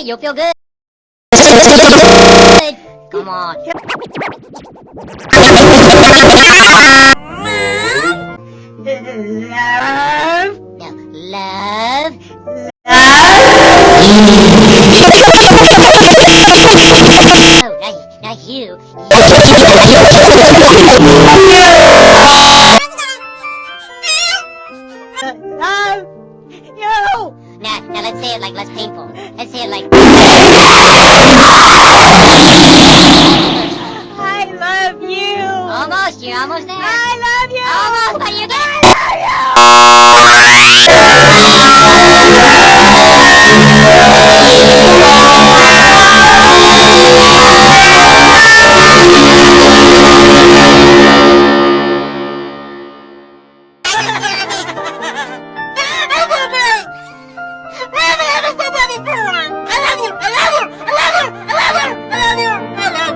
Okay, you'll feel good. Come on. Love. Love. Love. You. Now, now let's say it like less painful. Let's say it like. I love you. Almost, you're almost there. I love